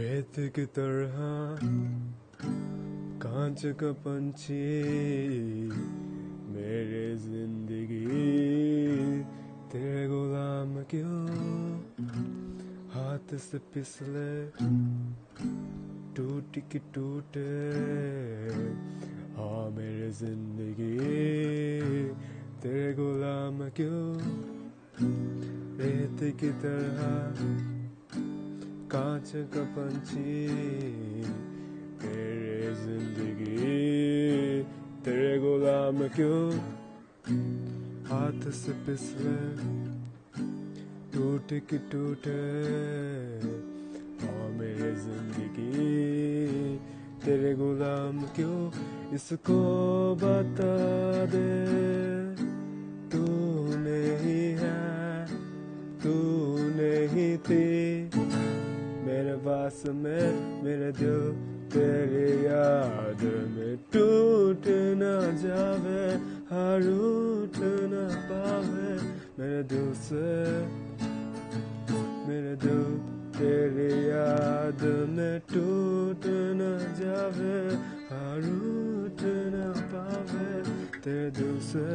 रेत की तरह कांच का पंछी मेरे ज़िंदगी, तेरे गुलाम क्यों? हाथ से पिसले टूट की टूटे। हाँ मेरे ज़िंदगी, तेरे गुलाम क्यों? रेत की तरह कांच का पंछी, तेरे ज़िंदगी, तेरे गुलाम क्यों? हाथ से पिसले टूट की टूटे। और मेरे ज़िंदगी, तेरे गुलाम क्यों? इसको बता दे, तू नहीं है, तू नहीं थी। लिबास में मेरे दिल तेरे याद में टूट ना जावे, हर उठ ना पावे। मेरे दिल से, मेरे दिल तेरे याद में टूट ना जावे, हर उठ ना पावे। तेरे दिल से